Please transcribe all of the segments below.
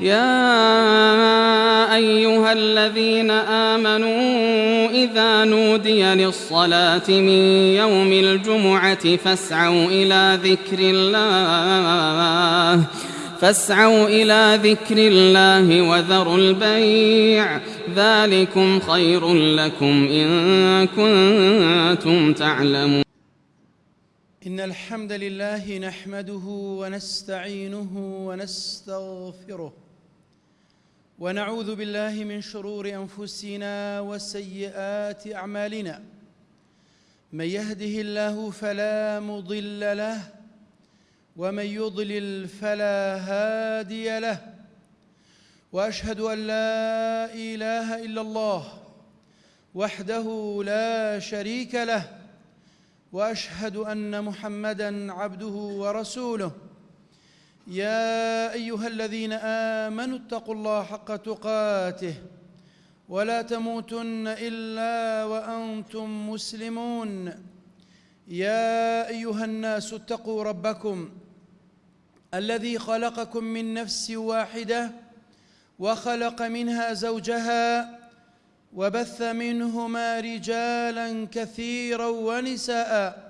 يا أيها الذين آمنوا إذا نودي للصلاة من يوم الجمعة فاسعوا إلى ذكر الله فاسعوا إلى ذكر الله وذروا البيع. ذلكم خير لكم إن كنتم تعلمون. إن الحمد لله نحمده ونستعينه ونستغفره. ونعوذ بالله من شرور أنفسنا وسيئات أعمالنا. من يهده الله فلا مضل له ومن يضلل فلا هادي له. وأشهد أن لا إله إلا الله وحده لا شريك له وأشهد أن محمدا عبده ورسوله. يا أيها الذين آمنوا اتقوا الله حق تقاته ولا تموتن إلا وأنتم مسلمون. يا أيها الناس اتقوا ربكم الذي خلقكم من نفس واحدة وخلق منها زوجها وبث منهما رجالا كثيرا ونساء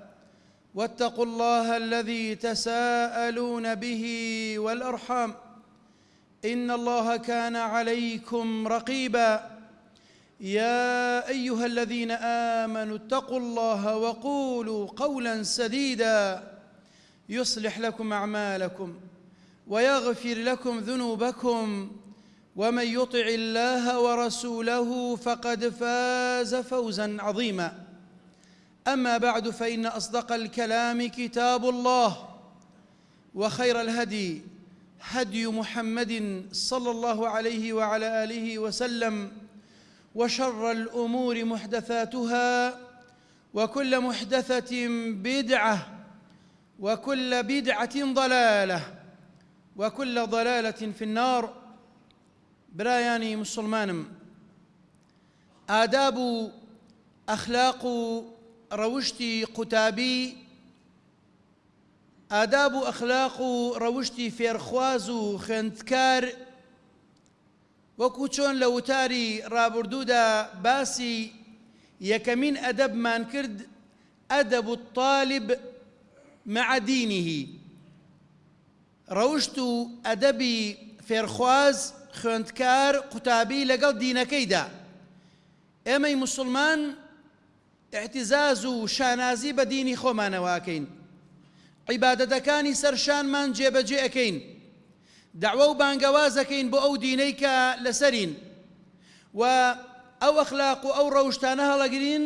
واتقوا الله الذي تساءلون به والأرحام. إن الله كان عليكم رقيبا. يا أيها الذين آمنوا اتقوا الله وقولوا قولا سديدا. يصلح لكم أعمالكم ويغفر لكم ذنوبكم. ومن يطع الله ورسوله فقد فاز فوزا عظيما. أما بعد فإن أصدق الكلام كتاب الله وخير الهدي هدي محمد صلى الله عليه وعلى آله وسلم وشر الأمور محدثاتها وكل محدثة بدعة وكل بدعة ضلالة وكل ضلالة في النار. برایانی مسلمانم ئەخلاق و ڕەوشتی قوتابی ئاداب و ئەخلاق و ڕەوشتی فێرخواز و خوێندکار وەکو چۆن لە وتاری ڕابردوودا باسی یەکەمین ئەدەبمان کرد الطالب مع دینه ڕەوشت و ئەدەبی فێرخواز خوێندکار قوتابی لەگەڵ دینەکەیدا. ئێمەی مسلمان احتیزاز و شانازی بە دینی خۆمانەواکەین عیبادەتەکانی سەرشانمان جێبەجێ ئەەکەین. داوە و بانگەوازەکەین بۆ ئەو دینەی کە لەسەرین. و ئەو ئەخلاق و ئەو ڕەوشتانە هەڵەگرین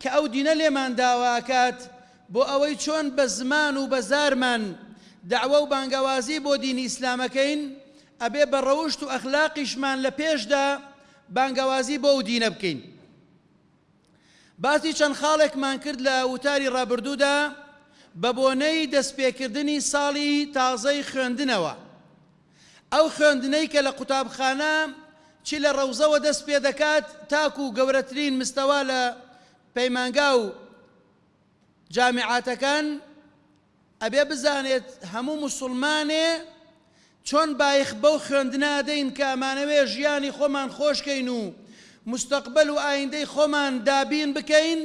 کە ئەو دینە لێمان داواکات بۆ ئەوەی چۆن بە زمان و بە زارمان داوە و بانگەوازی بۆ دینی ئیسلامەکەین ئەبێ بە ڕەوشت و ئەخلاقیشمان لە پێشدا بانگەوازی بۆ ئەو دینە بکەین. باسی چەند خاڵێکمان کرد لە وتاری ڕابردوودا بە بۆنەی دەستپێکردنی ساڵی تازەی خوێندنەوە. ئەو خوێندنەی کە لە قوتابخانە چی لە ڕەوزەوە دەست پێ دەکات تاکو و گەورەترین مستەوا لە پەیمانگا و جامعاتەکان ئەبێ بزانێت هەموو مسلمانێ چۆن بایخ بەو خوێندنا دەین کە ئەمانەوێ ژیانی خۆمان خۆشکەین و مستقبل و ئایندەی خۆمان دابین بکەین.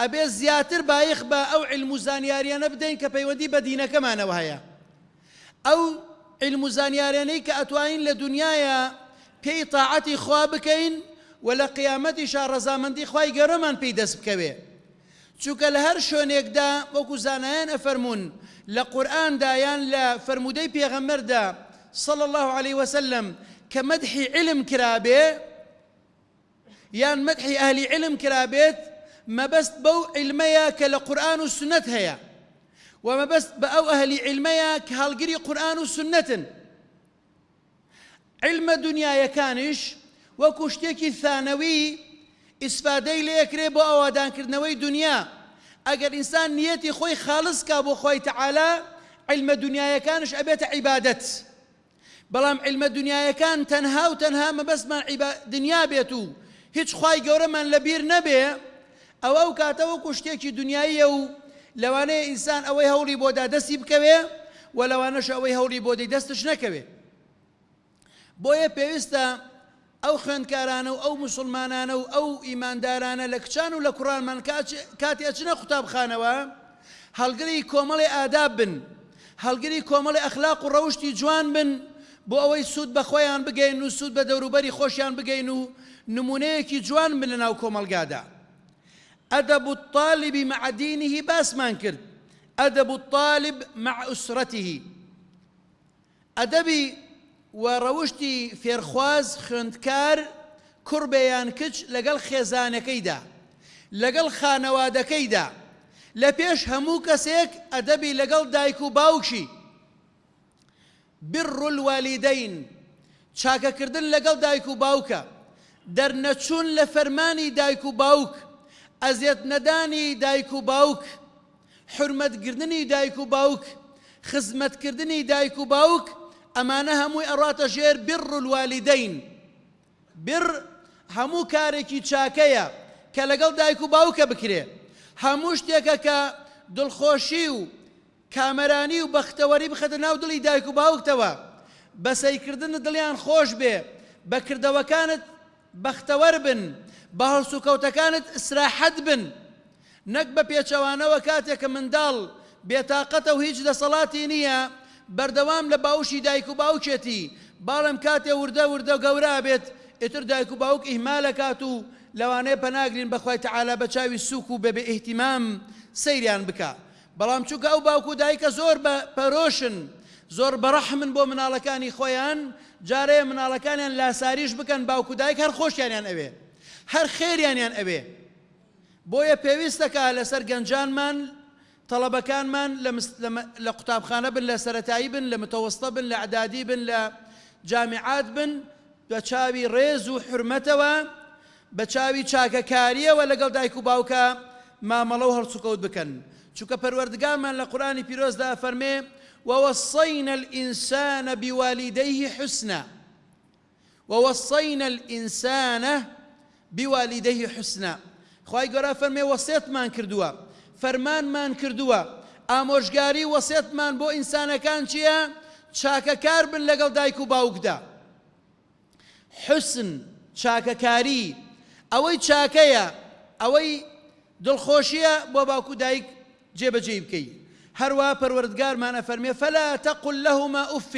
ئەبێ زیاتر بایخ بە ئەو علم و زانیاریانە بدەین کە پەیوەندی بە دینەکەمانەوە هەیە. ئەو علم و زانیاریانەی کە ئەتوانین لە دنیاە پێی تاعەتی خوا بکەین و لە قیامەتیشا ڕەزامەندی خی گەرەمان پێی دەست بکەوێ. چونکە لە هەر شوێنێکدا وەکو زانایان ئەفەرمونون لە قورآندایان لە فرمودەی پێغەمەردا صلى الله عليه وسلم كمدح علم كرابي يان مدح أهل علم كرابيت ما بس بو علميا كالقرآن والسنة هيا. وما بس بأو أهل علميا كهالقري قرآن والسنة علم دنيا يكانش وكشتيكي ثانوي استفادەی لێکرێ بۆ ئەوادانکردنەوەی دنیا ئەگەر ئینسان نیەتی خۆی خاڵس کا بۆ خۆی تەعالا علمە دنیایەکانش ئەبێتە عیبادەت بەڵام علمە دنیایەکان تەنها و تەنها مەبەستمان دنیا بێت و هیچ خی گەورەمان لەبیر نەبێ. ئەوە ئەو کاتەوە کوشتێکی دنیاییە و لەوانەیە ئینسان ئەوەی هەوڵی بۆدا دەستی بکەوێ و لەوانەش ئەوەی هەوڵی بۆ دەی دەستش نەکەوێ. بۆیە پێویستە ئەو خوێندکارانە و ئەو مسلمانانە و ئەو ئیماندارانە لە کچان و لە کوڕانمان کاتێ چنە قوتابخانەوە هەڵگری کۆمەڵی ئاداب بن هەڵگری کۆمەڵی ئەخلاق و ڕەوشی جوان بن بۆ ئەوەی سوود بە خۆیان بگەین و سوود بە دەوروبەری خۆشیان بگەین و نمونەیەکی جوان بن لە ناو کۆمەلگادا. ئەدەب الطالب مع دينه باسمان کرد. ئەدەب الطالب مع ئوسرەته ئەدەبی و ڕەوشی فێرخواز خوێندکار کوڕبەیان کچ لەگەڵ خێزانەکەیدا لەگەڵ خانەوادەکەیدا لە پێش هەموو کەسێک ئەدەبی لەگەڵ دایک و باوکی بڕ الوالیدەین چاکەکردن لەگەڵ دایک و باوکە دەرنەچوون لە فەرمانی دایک و باوک ئەزیەت نەدانی دایک و باوک حرمەتگرتنی دایک و باوک خزمەتکردنی دایک و باوک ئەمانە هەمووی ئەڕاتە ژێر بڕ الوالیدەین بڕ هەموو کارێکی چاکەیە کە لەگەڵ دایک و باوکە بکرێ. هەموو شتێکە کە دڵخۆشی و کامەرانی و بەختەوەری بخەتە ناو دڵی دایک و باوکتەوە. بەسەیکردن دڵیان خۆش بێ بەکردەوەکانت بەختەوەر بن بە هەڵسوکەوتەکانت ئسراحەت بن. نەک بە پێچەوانەوە کاتێکە منداڵ بێتاقەتە و هیچ دەسەڵاتی نییە بەردەوام لە باوشی دایک و باوچێتی باڵم کاتێ وردە وردە گەورا بێت ئتر دایک و باوک ئیهمالە کات و لەوانەیە پەناگرین بەخوای تەعالا بە چاوی سووک و بەبێ ئیهتیمام سەیریان بکە بەڵام چووکە ئەو باوکو دایکە زۆر بە پەرۆشن زۆر بەڕەحمن بۆ مناڵەکانی خۆیان جارەیە مناڵەکانیان لاساریش بکەن باوکو دایک هەر خۆشیانیان ئەوێ. هەر خێریانیان ئەوێ. بۆیە پێویستەکە لەسەر گەنجانمان تەڵەبەکانمان لە قوتابخانە بن لە سەتایی بن لە متەوەستە بن لە عدادی بن لە جامعات بن بە چاوی ڕێز و حرمەتەوە بە چاوی چاکەکاریەوە لەگەڵ دایک و باوکە مامەڵە و هەڵسوکەوت بکەن. چونکە پەروەردگارمان لە قورانی پیرۆزدا فەرمێ ووصينا الإنسان بوالديه حسنا. ووصينا الإنسان بوالديه حسنا. خی گەۆرا فەرمێ وەسێتمان کردووە. فەرمانمان کردووە. ئامۆژگاری وەسێتمان بۆ ئینسانەکان چییە؟ چاکەکار بن لەگەڵ دایک و باوکدا. حسن چاکەکاری. ئەوەی چاکەیە ئەوەی دڵخۆشیە بۆ باوکو دایک جێبەجێ بکەیت هەروە پەروەردگارمانە فەرمێ فلا تقل لهما أف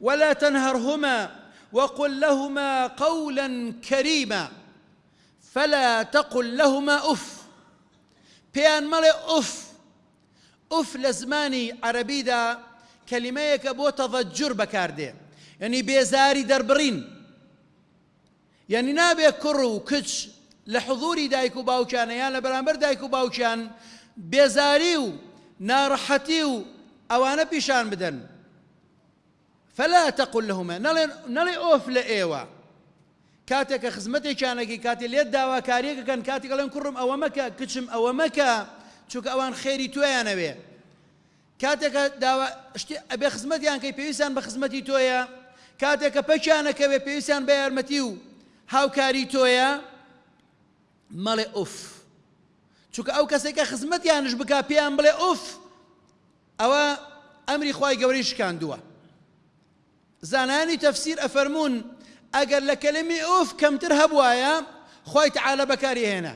ولا تنهرهما وقل لهما قولا كريما. فلا تقل لهما أف. بيان مەڵێ أف. أف لە زمانی عەربیدا کەلیمەیەکە بۆ تەڤەجر بەکاردێ. یعنی بێزاری دەربڕین. یعنی نابێ کوڕ و کچ لە حضوری دایک و باوکیانە یان لە بەرامبەر دایک و باوکیان بێزاری و ناڕەحەتی و ئەوانە پیشان بدەن. فلا تقل لهما نەڵێ ئۆف لە ئێوە. کاتێکە خزمەتێکیانەکی کاتی لێت داواکاریەکەکەن کاتی گەڵێن کوڕم ئەوە مەکە کچم ئەوە مەکە چونکە ئەوان خێری تویانەوێ کاتێکە ئەبێ خزمەتیان کەی پێویستان بە خزمەتی تۆیە کاتێکە پەکیانەکەوێ پێویستیان بە یارمەتی و هاوکاری تۆیە مەڵێ ئوف چونکە ئەو کەسێکە خزمەتیانش بک پێیان بڵێ ئوف! ئەوە ئەمری خی گەوری شکاندووە. زانانی تەفسیر ئەفەرمونون ئەگەر لە کەلمی ئۆف کەمتر هەبواە خی تعاالە بەکاری هێنا.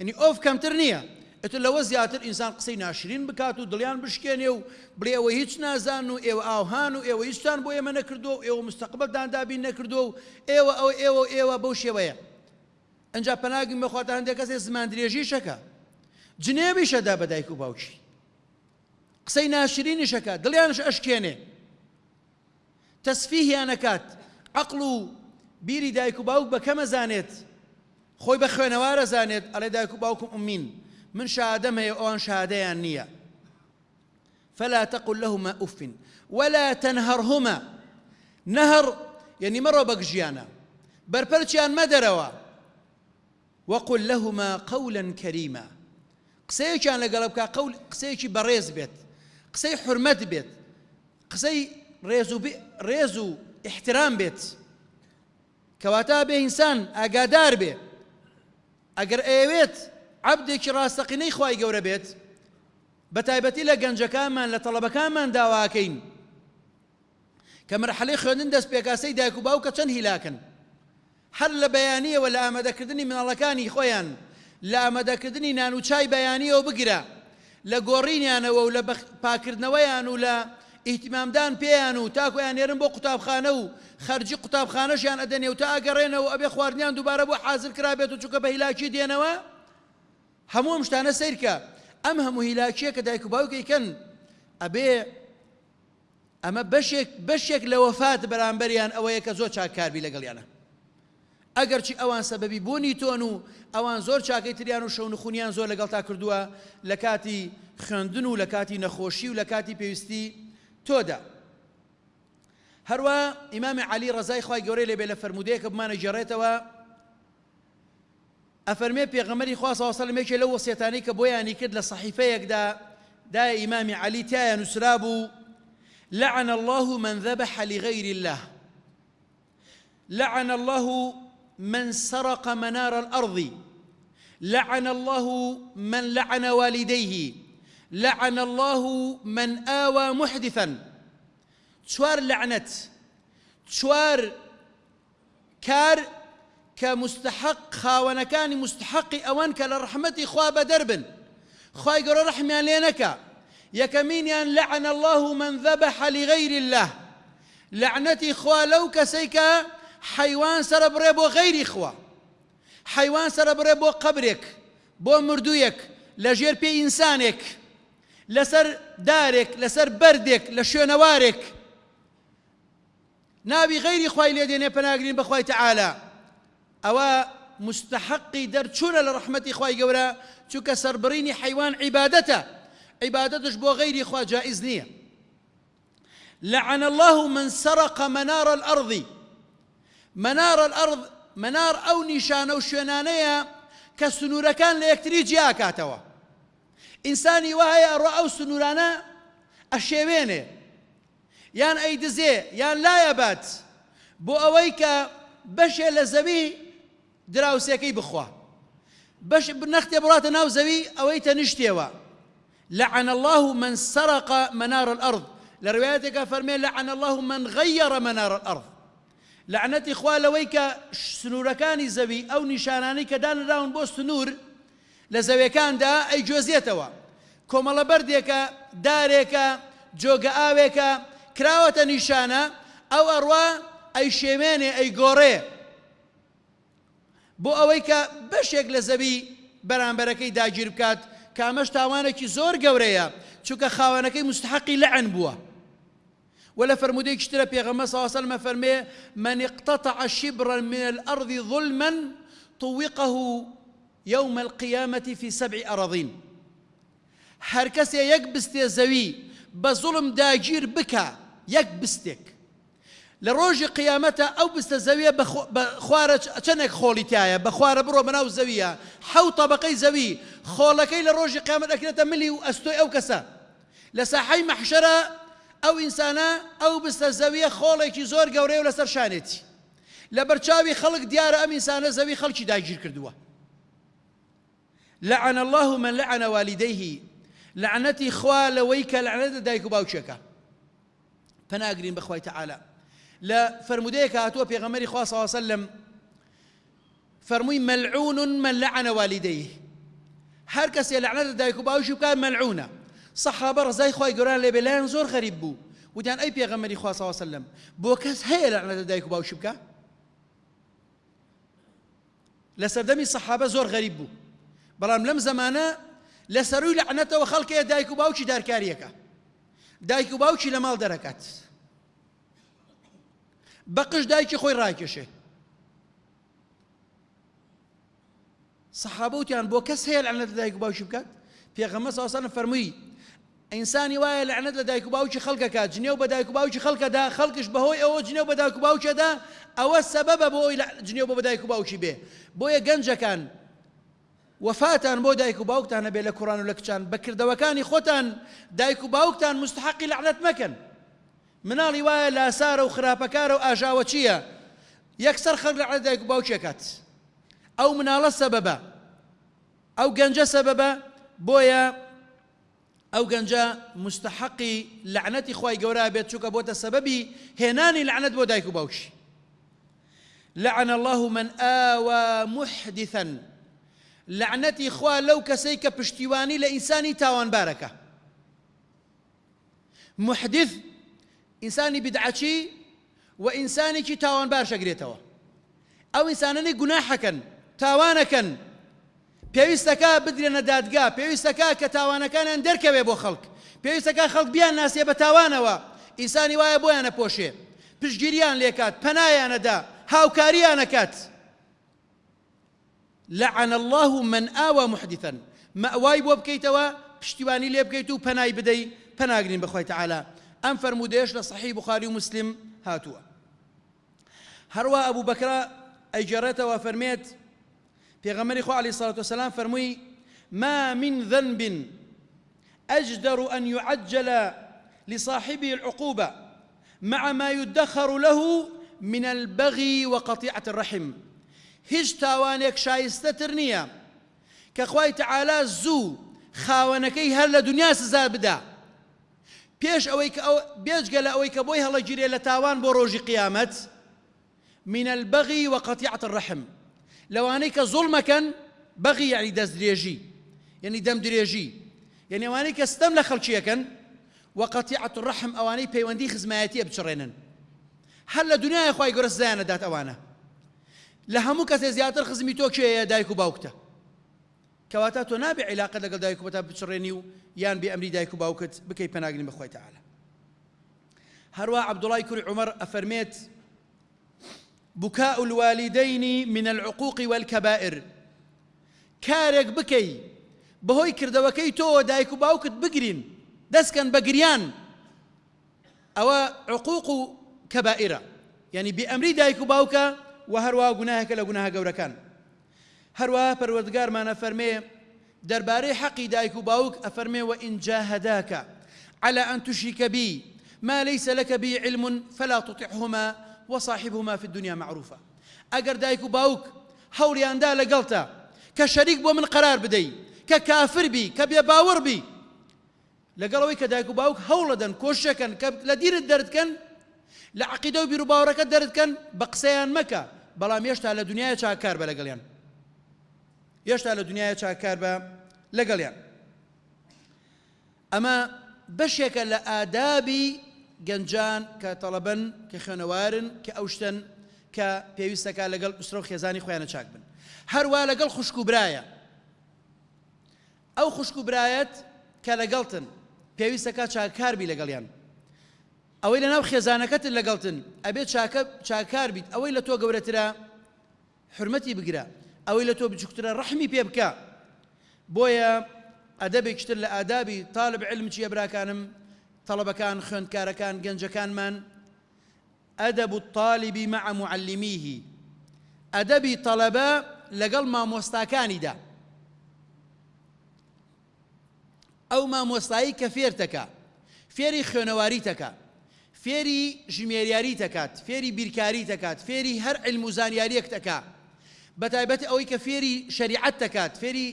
ینی ئۆف کەمتر نییە. ئەتر لەوە زیاتر ئینسان قسەی ناشرین بکات و دڵیان بشکێنێ و بڵێەوە هیچ نازان و ئێوە ئاوهان و ئێوە هیچتان بۆ ئێمە نەکردو ئێوە مستەقبلدان دابین نەکردو و ئێوە ئەو ئێوە ئێوە بەو شێوەیە. ئەجا پەناگی مەخواتە هەندێک کەسێ زمان درێژی شەکە جنێبی شەدا بە دایک و باوکی قسەی ناشرینی شەکە دڵیانش ئەشکێنێ تەسفیهیانەکات عقل و بیری دایک و باوک بە کەمە زانێت خۆی بە خوێنەوارە زانێت ئەڵێ دایک و باوکم ئومین من شادەم هەیە ئەوان شادەیان نییە فلا تقل لهما أف ولا تنهرهما نهر يعني مرة بقجيانا بربرتيان مدروا وقل لهما قولا كريما. قسەیەکیان لەگەڵ بکە قول قسەیەکی بەڕێز بێت. قسەی حرمەت بێت. قسەی ڕێز و احترام بێت. کەواتە بێ ئینسان ئاگادار بێ. ئەگەر ئەوێت عبدێکی ڕاستەقینەی خی گەورە بێت بە تایبەتی لە گەنجەکانمان لە تەڵەبەکانمان داواکەین. کە مەرحەلەی خوێندن دەست پێکاسەی دایک و باوکە چەند هیلاکن؟ هەر لە بەیانیەوە لە ئامادەکردنی مناڵەکانی خۆیان لە ئامادەکردنی نان و چای بەیانیەوە بگرە لە گۆڕینیانەوە و لە پاکردنەوەیان و لە ئیتیمامدان پێیان و تاکویان نێرن بۆ قوتابخانە و خەرجی قوتابخانەشیان ئەدەنێ و تا ئەگەڕێنەوە ئەبێ خواردنیان دووبارە بۆ حاضر کرابێت و چووکە بە هیلاکی دێنەوە؟ هەموو شتانە سیرکە ئەم هەموو هیلاکیە کە دایک و باوکەیکەن ئەبێ ئەمە بەشێک لە وەفات بەرامبەریان ئەوەیە کە زۆر چاکاربی لەگەڵیانە. ئەگەرچی ئەوان سەبەبی بوونی تۆن و ئەوان زۆر چاکەی تریان و شەون خونیان زۆر لەگەڵ تا کردووە لە کاتی خوێندن و لە کاتی نەخۆشی و لە کاتی پێویستی تۆدا. هەروە ئیمامی علی ڕزای خی گەورەی لێبێ لە فرەرمودەیە کە بمانە جێڕێتەوە ئەفەرمێ پێغەمەری خواسەوەسەلمێکی لە وەسیێتانی کە بۆیانی کرد لە صحیفەیەکدا دای ئیمامی علی تایە نووسرا بوو لعن الله من ذبح لغير الله. لعن الله من سرق منار الأرض. لعن الله من لعن والديه. لعن الله من آوى محدثا. شوار لعنت شوار كار كمستحق خاونكان مستحق أوان كالرحمة خواب درب خواي قرر رحمي لينك يكمين لعن الله من ذبح لغير الله. لعنتي خوا لو حيوان سر بريبو غير خوا حيوان سر بريبو قبرك بو مردويك لجير بي إنسانك لسر دارك لسر بردك لشينوارك نابي غير خواي ليدين پناگرين بخواي تعالى. أو مستحقي درچون لرحمتي خواي قورا چوك سربريني حيوان عبادته. عبادتش بو غير خوا جائز نية. لعن الله من سرق منار الأرض. منار الأرض منار أو نشان أو شنانية كسنور كان ليكتري جياكاتوا إنساني وهي رأوا سنورانا الشيبيني يان أي دزي يان لا يبات. بو أويك بەشێ لە زەوی دراوسەکەی بخوا. بەش نەختێ بڕاتە ناو زەوی ئەوەی تەنیشتێوە لعن الله من سرق منار الأرض. لروايتك فرمي لعن الله من غير منار الأرض. لعنتي خوا لەوەی کە سنوورەکانی زەوی ئەو نیشانانی کە دانراون بۆ سنوور لە زەویەکاندا ئەی جۆزیێتەوە کۆمەڵە بەردێکە دارێکە جۆگە ئاوێکە کراوەتە نیشانە ئەو ئەڕوا ئەی شێمێنێ ئەی گۆڕێ بۆ ئەوەی کە بەشێک لە زەوی بەرامبەرەکەی داگیر بکات کامەش تاوانێکی زۆر گەورەیە چونکە خاوەنەکەی مستحقی لەعن بووە ولا فرموديك اشترى بيغمبر صلى الله عليه وسلم فرمي من اقتطع شبرا من الأرض ظلما طوقه يوم القيامة في سبع أراضين. هر کەسێ یەک بستێ زەوی بە زوڵم داگیر بکە یەک بستێک لە ڕۆژی قیامەتە ئەو بستە زەویە خوارە چەندێک خۆڵی تایە بە خوارە بڕۆ بەناو زەویە حەو تەبقەی زەوی خۆڵەکەی لە ڕۆژی قیامەت ئەکرێتە ملی و ئەستۆی ئەو کەسە لە ساحەی مەحشەرە ئەو ئینسانە ئەو بستە زەویە خۆڵێکی زۆر گەورەی و لەسەر شانێتی. لە بەرچاوی خەڵک دیارە ئەم ئینسانە زەوی خەڵکی داگیر کردووە. لعن الله من لعن والديه. لعنتي خوا لەوەی کە لعنەتە دایک و باوچێکە پەناگرین بەخوای تعالی لە فرمودەیەکە صلی الله عليه وسلم فەرمووی ملعون من لعن والديه. هەر کەسێ لعنەتە دایک و ملعونە. صحابە ڕزای خی گەوران لێ بێلایەن زۆر غەریب بوو وتیان ئەی پێغەمەری خوا صلی الله عليه وسلم بۆ کەس هەیە لعنەتە دایک و باوشی بکە؟ لە سەردەمی سەحابە زۆر غەریب بوو. بەڵام لەم زمانە لە سەروی لعنەتەوە خەڵکەیە دایک و باوکی دارکاریەکە. دایک و باوکی لە ماڵ دەرەکات. بەقش دایکی خۆی ڕاکێشێ سەحابوتیان بۆ کەس هەیە لەعنەت لە دایک و باوکی بکات؟ پێغەمە ساسانە فەرمووی ئینسانی وایە لەعنەت لە دایک و باوکی خەڵکەکە جنێو بە دایک و باوکی خەڵکەدا خەڵکش بەهۆی ئەوە جنێو بە دایک و باوکێدا ئەوە سەبەبە بۆی جنێو بە دایک و باوکی بێ بۆیە گەنجەکان وفاتان بۆ دایک و باوکتانە بێ لە کوڕان و لە کچان بەکردەوەکانی خۆتان دایک و باوکتان مستحقی لەعنەت مەکەن مناڵی وایە لاسارە و خراپەکارە و ئاژاوە چییە؟ یەکسەر خەڵک لە عەدایک و باوچێکات ئەو مناڵە ئەو گەنجە مستحقی لعنەتی خی گەورە بێت چووکە بۆتە سەبەبی هێنانی لعنەت بۆ دایک لعن الله من آوى محدثا. لعنەتی خوا لەو کەسەی کە پشتیوانی لە ئینسانی محدث ئینسانی بدعچی و ئینسانێکی تاوانبار شەگرێتەوە. ئەو ئینسانانی گوناحەکەن تاوانەکەن. پێویستەکە بدرێنە دادگا پێویستەکە کە تاوانەکانیان دەرکەوێ بۆ خەڵک. پێویستەکە خەڵک بیان ناسیێ بە تاوانەوە. ئینسانی وایە بۆیانە پۆشێ. پشگیریان لێکات پەنایانەدا هاوکاریانەکات. لعن الله من آوى محدثا. مأواي بۆ بکەیتەوە پشتیوانی لێ بکەیت و پەنای بدەی پەناگرین بەخۆی تعالا ئەم فەرمودێش لە صحیح بخاری و مسلم هاتووە. هەروە ئەبوو بەکرا ئەیجارێتەوە فەرمێت پێغەمەری خۆ عليه الصلاة والسلام فەرمووی ما من ذنب أجدر أن يعجل لصاحبه العقوبة مع ما يدخر له من البغي وقطيعة الرحم. هیچ تاوانێک شایستەتر نییە کە خوای تعالا زوو خاوەنەکەی هەر لە دنیا سزا بدا. پێش ئەوەی کە ئەو بێجگە لە ئەوەی کە بۆی هەڵەگیرێ لە من البغي وقطيعة الرحم. لەوانەی کە زوڵمەکەن بەغی یعنی دەست درێژی یعنی دەم درێژی یعنی ئەوانەی کە ستەم لە خەڵکیەکەن وقطيعة الرحم ئەوانەی پەیوەندی خزمایەتیە بچڕێنن. هەر لە دنیای خی گەورە زیانە دات ئەوانە. لە هەموو کەسێ زیاتر خزمی تۆ کێیە دایک و باوکتە؟ کەواتە تۆ نابێ عیلاقە لەگەڵ دایک و بەتا بچڕێنی و یان بێ ئەمری دایک و باوکت بکەی پەناگرین بەخۆی تەعاالە هەروە عبدوڵای کوری عمر ئەفەرمێت بكاء الوالدين من العقوق والكبائر. كارك بكي بهۆی کردەوەکەی تۆ دایک و باوکت بگرین دەستکەن بە گریان ئەوە عقوق و کەبائرە یعنی بئەمری دایک و باوکە و هەروە گوناهەکە لە گوناها گەورەکان هەروە پەروەردگارمانە فەرمێ دەربارەی حەقی دایک و باوک ئەفەرمێ وئین جاهداکە على أن تشرك بي ما ليس لك به علم فلا تطعهما. وصاحبهما في الدنيا معروفة ئەگەر دایک و باوک هەوریاندا لەگەڵتە کە شەریک بۆ من قرار بدەی کە کافر بی کە بێ باوەڕ بی لەگەڵەوەی کە دایک و باوک هەوڵە دەن کۆشەکەن کە لە دیرت دەردکەن لە عقیدە و بیر و باوەڕەکە دەردکەن بە قسەیان مەکە بەڵام هێشتا لە دنیای چاکار بە لەگەڵیان. هێشتا لە دنیای چاکار بە لەگەڵیان. ئەمە بەشێکە لە ئادابی گەنجان کە تەڵەبن کە خوێنەوارن کە ئەوشتن کە پێویستەکە لەگەڵ ئوسرە و خێزانی خۆیانە چاک بن. هەروە لەگەڵ خوشک و برایە. ئەو خوشک و برایەت کە لەگەڵتن پێویستەکە چاکاربی لەگەڵیان. ئەوەی لە ناو خێزانەکەتن لەگەڵتن ئەبێت چاکار بیت. ئەوەی لە تۆ گەورەترە حرمەتی بگرە. ئەوەی لە تۆ بچووکترە ڕەحمی پێ بکە. بۆیە ئەدەبێکتر لە ئادابی تاالب علم چیە براکانم؟ طلبەکان خوێندکارەکان گەنجەکانمان ئەدەب الطالبی مع معلمیه ئەدەبی تەڵەبە لەگەڵ مامۆستاکانیدا ئەو مامۆستایی کە فێرتەکە فێری خوێنەواری تەکە فێری ژمێریاری دەکات فێری بیرکاری دەکات فێری هەر علم و زانیاریەک دەکا بەتایبەت ئەوەی کە فێری شریعەت دەکات فێری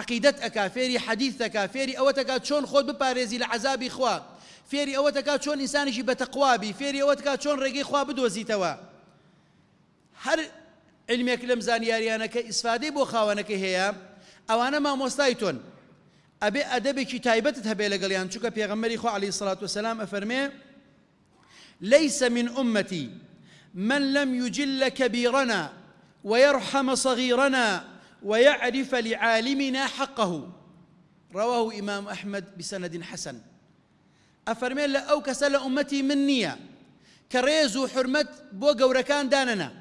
عقیدەت ئەکا فێری حەدیث دەکا فێری ئەوە دەکات چۆن خۆت بپارێزی لە عذابی خوا. فێری ئەوە دەکات چۆن ئینسانیشی بەتەقوابی فێری ئەوە دەکات چۆن ڕێگەی خوا بدۆزیتەوە. هەر علمێک لەم زانیاریانەکە ئیسفادەی بۆ خاوەنەکە هەیە ئەوانە مامۆستای تۆن. ئەبێ ئەدەبێکی تایبەتت هەبێ لەگەڵیان چووکە پێغەمەری خۆ علی سڵات وسلام ئەفەرمێ ليس من أمتي من لم يجل كبيرنا ويرحم صغيرنا ويعرف لعالمنا حقه. رواه إمام أحمد بسند حسن. أفرمي لا أو كسل أمتي من نية كريزو حرمت بو قوركان داننا.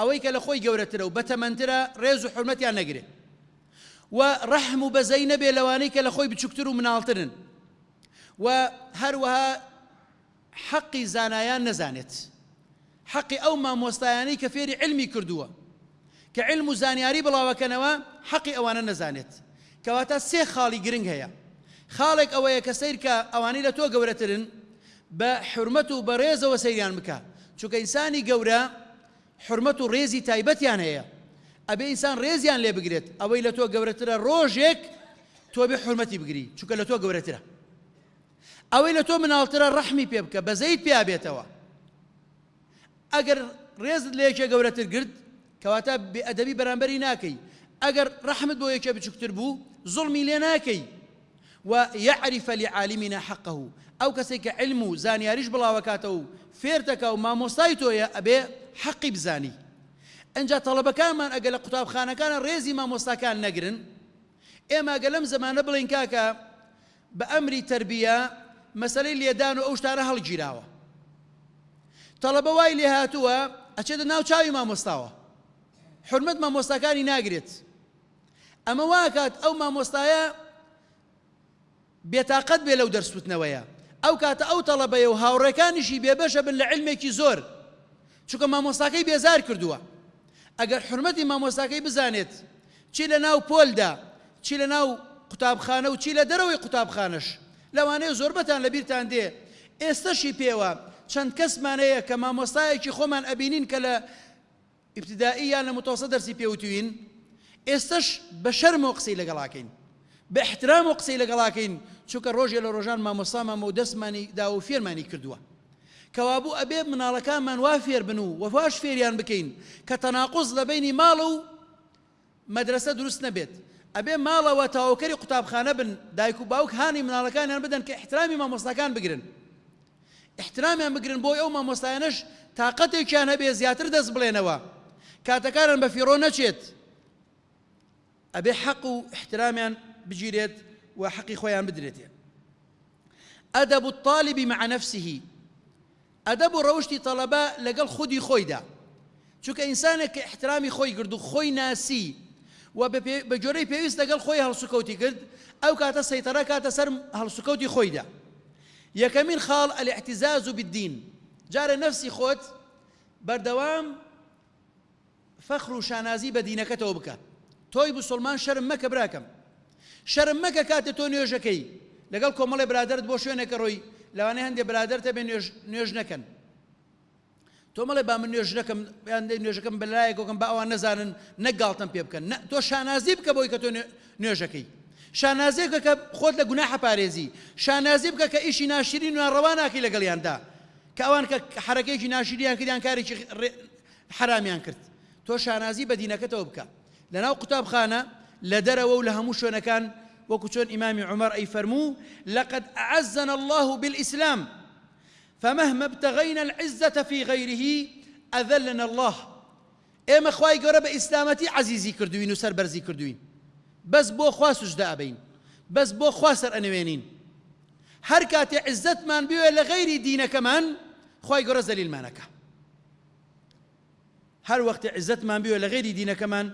أويك لخوي قورترو بتمنترا ريزو حرمتي أنا نقري ورحم بزينب لوانيك لخوي بتشكترو من عالترن وهروها حەقی زانایان نەزانێت حەقی ئەو مامۆستایانی کە فێری علمی کردووە کە علم و زانیاری بڵاوەکەنەوە حەقی ئەوانە نەزانێت. کەواتە سێ خاڵی گرنگ هەیە. خاڵێک ئەوەیە کە سیر کە ئەوانەی لە تۆ گەورەترن بە حرمەت و بە ڕێزەوە سەیریان بکە. چونکە ئینسانی گەورە حرمەت و ڕێزی تایبەتیان هەیە. ئەبێ ئینسان ڕێزیان لێ بگرێت ئەوەی لە تۆ گەورەترە ڕۆژێک تۆ بێ حرمەتی بگری چونکە لە تۆ گەورەترە. ئەوەی لە تۆ مناڵترە ڕەحمی پێ بکە بەزەیت پێ بێتەوە ئەگەر ڕێزت لە یەکێ گەورەتر گرت بەرامبەری ناکەی ئەگەر ڕەحمت بۆ یەکێ بچووکتر بوو زڵمی لێ ناکەی ويعرف لعالمنا حقه. ئەو کەسێک کە علم و زانیاریش بڵاوەکاتە و فێرتەکە و مامۆستای تۆیە ئەبێ حەقی بزانی ئەجا تەڵەبەکانمان ئەگە لە قوتابخانەکانە ڕێزی مامۆستاکان نەگرن ئێمە گە لەم زمانە بڵین کاکە بە ئەمری تربیە مەسلەی لێدان و ئەو شتانە هەڵگیراوە تەڵەبە وای لێ هاتووە ئەچێتە ناو چاوی مامۆستاوە حرمەت مامۆستاکانی ناگرێت. ئەمە واکات ئەو مامۆستایە بێتاقەت بێ لەو دەرسوتنەوەیە. ئەو کاتە ئەو تەڵەبەیە و هاوڕێکانیشی بێبەشە بن لە علمێکی زۆر چونکە مامۆستاکەی بێزار کردووە. ئەگەر حرمەتی مامۆستاکەی بزانێت چی لە ناو پۆلدا چی لە ناو قوتابخانە و چی لە دەرەوەی قوتابخانش لەوانەیە زۆربەتان لە بیرتان دێ. ئێستەشی پێوە چەند کەسمانەیە کە مامۆستایەکی خۆمان ئەبینین کە لە ابتدائیان لە متۆسە دەرسی پێوتوین ئێستش بە شەرم و قسەی لەگەڵاکەین. بە احترام و قسەی لەگەڵاکەین چونکە ڕۆژێ لە ڕۆژان مامۆسامە و دەستمانی دا و فێرمانی کردووە. کەوابوو ئەبێ مناڵەکانمان وا فێر بن و وەفاش فێریان بکەین کە تەناقز لە بینی ماڵ و مەدرسە دروست نەبێت. ئەبێ ماڵەوە تاوکەری قوتابخانە بن دایک و باوک هانی مناڵەکانیان بدەن کە احترامی مامۆستاکان بگرن. احترامیان بگرن بۆی ئەو مامۆستایانش تاقەتێکیان هەبێ زیاتر دەست بڵێنەوە. کاتەکانن بە فیڕۆ نەچێت ئەبێ حەق و احترامیان بگیرێت و حەقی خۆیان بدرێتێ ئەدەب الطالبی مع نفسه. ئەدەب و ڕەوشی تەڵەبە لەگەڵ خودی خۆیدا چونکە ئینسانێک کە احترامی خۆی کرد و خۆی ناسی و بە جۆرەی پێویست لەگەڵ خۆی هەڵسوکەوتی کرد ئەو کاتە سەیتەرە کاتە سەر هەڵسوکەوتی خۆیدا یەکەمین خاڵ الاحتزاز بالدین جارە نفسی خۆت بەردەوام فەخر و شانازی بە دینەکەتەوە بکە تۆی بسلمان شەرم مەکە براکەم. شەرم مەکە کاتێ تۆ نوێژەکەی. لەگەڵ کۆمەڵی برادرت بۆ شوێنێکە ڕۆی لەوانەیە هەندێک برادرتە بێ نوێژ نەکەن. تۆ مەڵێ با من نوێژ نەکەم یاندەی نوێژەکەم بەلایەکەکەم با ئەوان نەزانن نەگاڵتم پێ بکەن. تۆ شانازی بکە بۆی کە تۆ نوێژەکەی. شانازێکە کە خۆت لە گوناح پارێزی شانازی بکە کە ئیشی ناشرین و ڕەواناکی لەگەڵیاندا کە ئەوان کە حرەکەیکی ناشرینیان کرد یان کارێکی حرامیان کرد. تۆ شانازی بە دینەکەتەوە بکە. لەناو قوتابخانە لە دەرەوە و لە هەموو شوێنەکان وەکو چۆن ئیمامی عمر ئەی فەرموو لقد أعزنا الله بالإسلام فمهما ابتغينا العزة في غيره أذلنا الله. ئێمە خی گەورە بە ئیسلامەتی عزیزی کردوین و سەربەرزی کردوین. بەس بۆ خوا سوشدا ئەبین بەس بۆ خوا سەر ئەنوێنین. هەر کاتێ عزتمان بوێ لە غەیری دینەکەمان گەۆرە زەلیلمانەکە. هەر وەختی عزتمان بوێ لە غێری دینەکەمان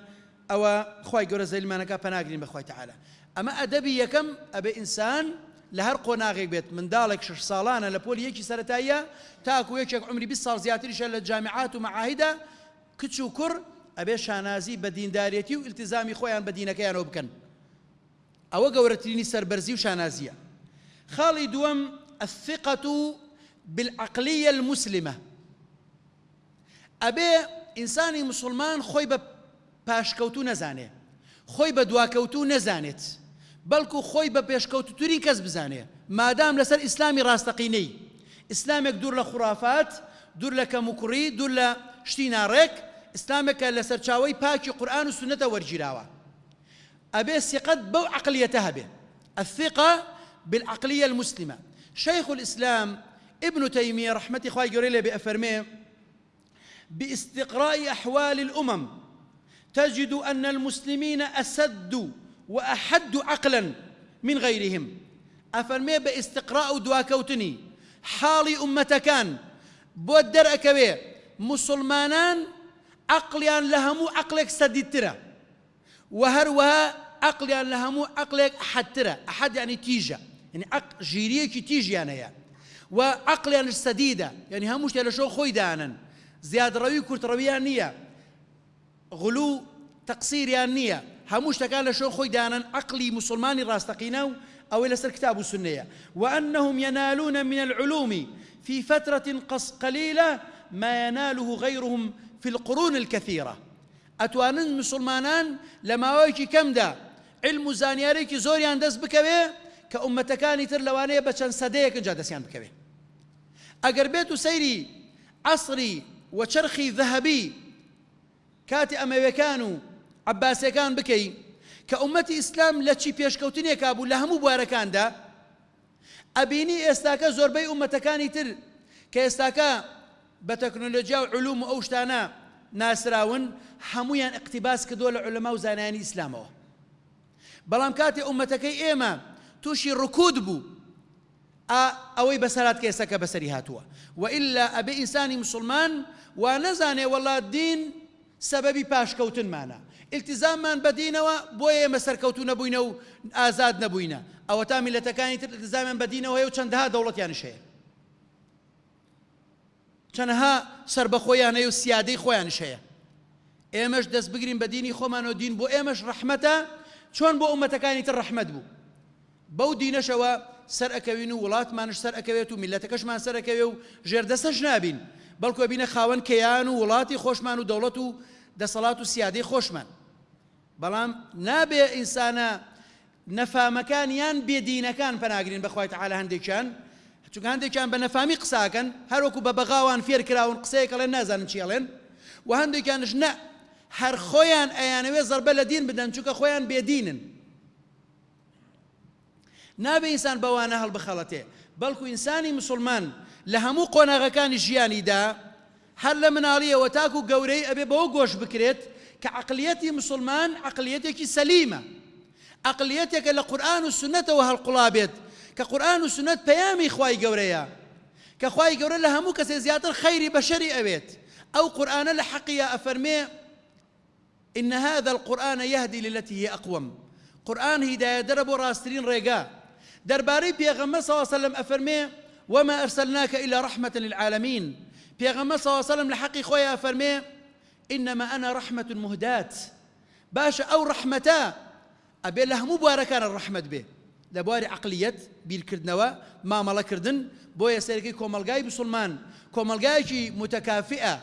ئەوە خی گەورە زەلیمانەکە پەناگرین بەخوای تعاالە ئەمە ئەدەبی یەکەم ئەبێ ئینسان لە هەر قۆناغێک بێت منداڵێک شش ساڵانە لە پۆلی یەکی سەتاییە تاکو یەکێک عمری 20 ساڵ زیاتریشە لە جامعات و معاهیدا کچ و کوڕ ئەبێ شانازی بە دیندارەتی و التزامی خۆیان بە دینەکەیانەوە بکەن. ئەوە گەورەترینی سربەرزی و شانازیە. ئینسانی مسلمان خۆی بە پاشکەوتو نەزانێ. خۆی بە دواکەوتو نەزانێت. بەڵکو خۆی بە پێشکەوتتوری کەس بزانێ. مادام لەسەر ئیسلامی ڕاستەقینەی. ئیسلامێک دوور لە خورافات دوور لە کەموکوڕی دوور لە شتی ناڕێک ئیسلامێکە لە سەرچاوی پاکی قورآن و سنەتە وەرگیراوە. ئەبێ سقت بەو عقلیەتە هەبێ. الثقة بالعقلية المسلمة. شيخ الإسلام ابن تيمية رحمة إخوائي جوريلي بأفرميه باستقراء أحوال الأمم. تجد أن المسلمين أسد وأحد عقلا من غيرهم. أفرمي باستقراء دواكوتني حالي أمتكان. بودر أكبي مسلمانان عقليان لهمو عقلك سديد وهروها عقليان لهمو عقلك أحد ترى. أحد يعني تيجا. يعني عق جيريكي تيجي يعني, يعني وعقليان السديدة. يعني هموش لشو خوي دانا زیادڕەوی کورتڕەویان نییە غلو تەقسیریان نییە هەموو شتەکان لە شۆ خۆی دانن عقلی مسلمانی ڕاستەقینە و ئەوەی لەسەر کتاب و وأنهم ينالون من العلوم في فترة قليلة ما يناله غيرهم في القرون الكثيرة. ئەتوانن مسلمانان لە ماوەیەکی کەمدا علم و زانیارێکی زۆریان دەست بکەوێ کە ئومەتەکانی تر لەوانەیە بە چەند سەدەیەک جا دەستیان بکەوێ ئەگەر وەچرخی ذهبی کاتی ئەمەوەکان و عباسەکان بکەی کە ئومەتی ئیسلام لە چی پێشکەوتنێکا بوو لە هەموو بوارەکاندا ئەبینی ئێستاکە زۆربەی ئومەتەکانی تر کە ئێستاکە بە تەکنۆلۆژیا و علوم و ناسراون هەمویان اقتیباس کردووە لە علەما و زانانی ئیسلامەوە بەڵام کاتێ ئومەتەکەی ئێمە ئەوەی بەسەرات کێسەکە بەسەری هاتووە. وئلا ئەبێ ئینسانی مسلمان و نەزانێ وڵات دین سەبەبی پاشکەوتنمانە. التزاممان بەدینەوە بۆیە ئێمە سەرکەوتو نەبووینە و ئازاد نەبووینە. ئەوە تا میلەتەکانی تر التزامیان بەدینەوە هەیە و چەندەها دەوڵەتیانش هەیە؟ چەنەها سربەخۆیان هەیە و سیادەی خۆیانش هەیە؟ ئێمەش دەست بگرین بە دینی خۆمان و دین بۆ ئێمەش ڕەحمەتە چۆن بۆ ئومەتەکانی تر ڕەحمەت بوو؟ بەو دینەشەوە سەر ئەەکەوین و وڵاتمانش سەر ئەەکەوێت و میلەتەکەشمان سەرەکەوێ و ژێردەسەش نابین. بەڵکو بینە خاوەن کەیان و وڵاتی خۆشمان و دەوڵەت و دەسەڵات و سیادەی خۆشمان. بەڵام نابێ ئینسانە نەفامەکان یان بێدینەکان پەناگرین بەخوای تعالە هەندێکیان. چونکە هەندێکیان بە نەفامی قساکەن هەروەکو بە بەغاوان فێر کراون قسەیەکەڵێن نازانن چیڵێن و هەندێکیانش نە هەر خۆیان ئەیانەوێ زەربە لە دین بدەن چونکە خۆیان بێدینن. نابێ ئینسان بەوانە هەڵبخەڵەتێ بەڵکو ئینسانی مسلمان لە هەموو قۆناغەکانی ژیانیدا هەر لە مناڵیەوە تاکو و گەورەی ئەبێ بەوە گۆش بکرێت مسلمان عقلەتێکی سەلیمە. عقلەتێکە لە قورآن و سنەتەوە هەڵقڵابێت کە قورآن و سنت پەیامی خی گەورەیە. کە خی گەورە لە هەموو کەسێ زیاتر خەیری ئەفەرمێ إن هذا القرآن يهدي للتي هي أقوم. قرآن هداية درب راسترين ريقا درباري بيغمى صلى الله عليه وسلم أفرمي وما أرسلناك إلا رحمة للعالمين. بيغمى صلى الله عليه وسلم لحقي خويا أفرمي إنما أنا رحمة مهدات باشا أو رحمتا أبي له مباركان الرحمة به. لبواري عقلية بیرکردنەوە مامەڵەکردن بۆ یەسەرەکەی کۆمەلگای بسلمان. کۆمەلگایکی متەکافئە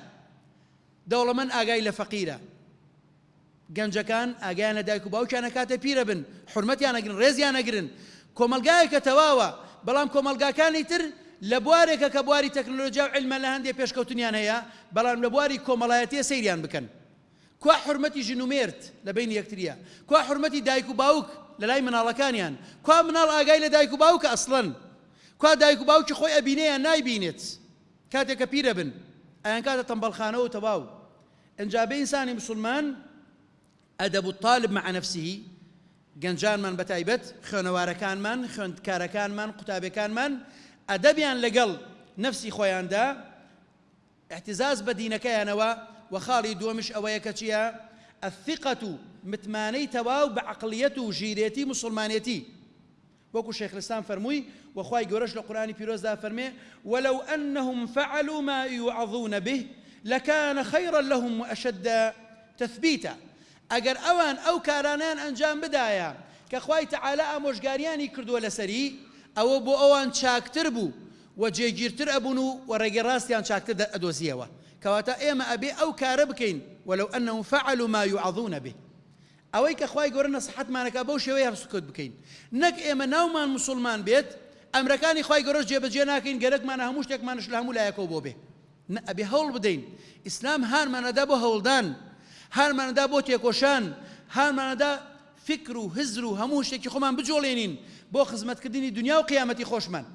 دەوڵەمەند ئاگای لە فەقیرە گەنجەکان ئاگیانە دایک و باوکیانە کاتە پیرە بن. حرمەتیان نەگرن ڕێزیان نەگرن کۆمەلگایەکە تەواوە. بەڵام کۆمەلگاکانی تر لە بوارێکە کە بواری تەکنۆلۆژیا و علمە لە هەندێک پێشکەوتنیان هەیە بەڵام لە بواری کۆمەڵایەتیە سەیریان بکەن. کوا حرمەتی ژنومێرت لە بین یەکتریە کوا حرمەتی دایک و باوک لە لای مناڵەکانیان؟ کوا مناڵ ئاگای لە دایک و باوکە ئەسڵەن کوا دایک و باوکی خۆی ئەبینەیە نایبینێت؟ کاتێککە پیرە بن. ئەیان کاتە تەمبەڵخانەوە تەواو. ئەنجابە ئینسانی مسلمان ئەدەب و طالب مع نفسه گەنجانمان بەتایبەت خوێنەوارەکانمان خوێندکارەکانمان قوتابەکانمان. ئەدەبیان لەگەڵ نفسی خۆیاندا احتزاز بە دینەکەیانەوە وخاڵی دووەمش ئەوەیە کە چییە؟ الثقة متمانەی تەواو بە عقلیەت و ژیرێتی مسلمانێتی شيخ الإسلام فرموي وخواي قرش القرآن بيروز دا فرمي ولو أنهم فعلوا ما يوعظون به لكان خيرا لهم وأشد تثبيتا ئەگەر ئەوان ئەو کارانیان ئەنجام بدایە کە خی تەعالا ئامۆژگاریانی کردووە لەسەری ئەوە بۆ ئەوان چاکتر بوو و جێگیرتر ئەبوون و وەڕێگە ڕاستیان چاکتر ئەدۆزیەوە کەواتە ئێمە ئەبێ ئەو کارە بکەین ولو ئەنه فعلوا ما يعظون به. ئەوەی کە خی گەورە نەسەحەتمانەکە بەو شێوەیە هەفسکوت بکەین. نەک ئێمە ناومان مسلمان بێت ئەمرەکانی خی گەۆژ جێبەجێ ناکەین گەرەکمانە هەموو شتێکمانش لە هەموو لایەکەوە بۆ بێ. ئەبێ هەوڵ بدەین. ئیسلام هانمانەدا بۆ هەوڵدان. هەرمانەدا بۆ تێکۆشان هەرمانەدا فکر و هزر و هەموو شتێکی خۆمان بجۆڵێنین بۆ خزمەتکردنی دنیا و قیامەتی خۆشمان.